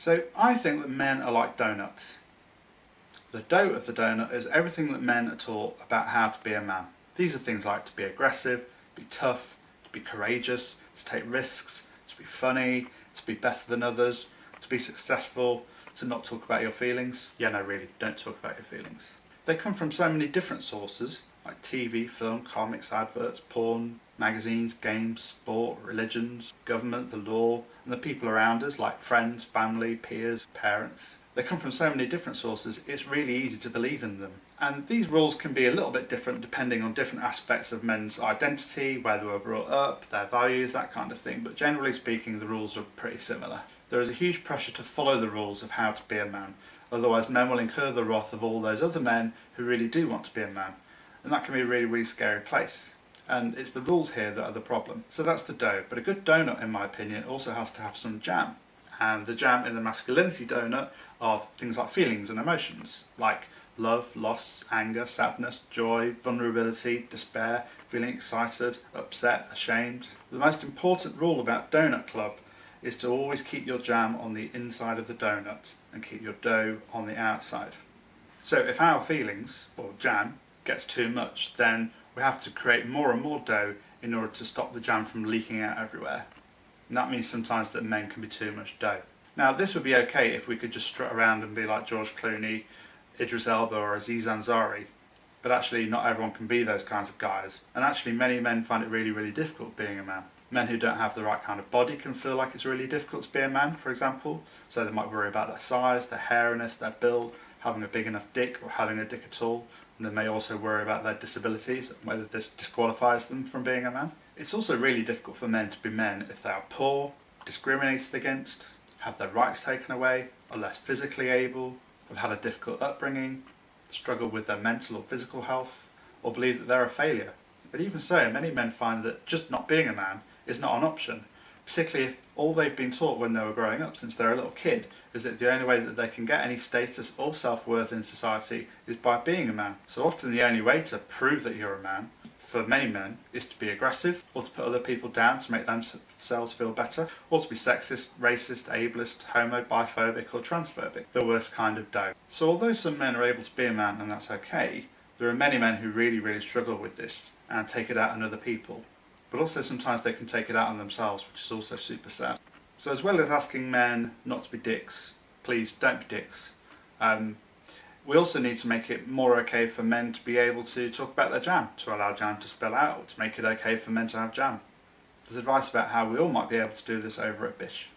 So I think that men are like donuts. The dough of the donut is everything that men are taught about how to be a man. These are things like to be aggressive, be tough, to be courageous, to take risks, to be funny, to be better than others, to be successful, to not talk about your feelings. Yeah, no, really, don't talk about your feelings. They come from so many different sources, like TV, film, comics, adverts, porn, magazines, games, sport, religions, government, the law, and the people around us, like friends, family, peers, parents. They come from so many different sources, it's really easy to believe in them. And these rules can be a little bit different depending on different aspects of men's identity, where they were brought up, their values, that kind of thing. But generally speaking, the rules are pretty similar. There is a huge pressure to follow the rules of how to be a man. Otherwise, men will incur the wrath of all those other men who really do want to be a man. And that can be a really, really scary place. And it's the rules here that are the problem. So that's the dough. But a good donut, in my opinion, also has to have some jam. And the jam in the masculinity donut are things like feelings and emotions, like love, loss, anger, sadness, joy, vulnerability, despair, feeling excited, upset, ashamed. The most important rule about Donut Club is to always keep your jam on the inside of the donut and keep your dough on the outside. So if our feelings, or jam, gets too much, then we have to create more and more dough in order to stop the jam from leaking out everywhere. And that means sometimes that men can be too much dough. Now this would be okay if we could just strut around and be like George Clooney, Idris Elba or Aziz Ansari, but actually not everyone can be those kinds of guys. And actually many men find it really, really difficult being a man. Men who don't have the right kind of body can feel like it's really difficult to be a man, for example. So they might worry about their size, their hairiness, their build, having a big enough dick or having a dick at all. And they may also worry about their disabilities, whether this disqualifies them from being a man. It's also really difficult for men to be men if they are poor, discriminated against, have their rights taken away, are less physically able, have had a difficult upbringing, struggle with their mental or physical health, or believe that they're a failure. But even so, many men find that just not being a man is not an option, particularly if all they've been taught when they were growing up since they're a little kid is that the only way that they can get any status or self-worth in society is by being a man. So often the only way to prove that you're a man, for many men, is to be aggressive or to put other people down to make themselves feel better, or to be sexist, racist, ableist, homo, biphobic or transphobic, the worst kind of dough. So although some men are able to be a man and that's okay, there are many men who really, really struggle with this and take it out on other people but also sometimes they can take it out on themselves, which is also super sad. So as well as asking men not to be dicks, please don't be dicks, um, we also need to make it more okay for men to be able to talk about their jam, to allow jam to spill out, to make it okay for men to have jam. There's advice about how we all might be able to do this over at Bish.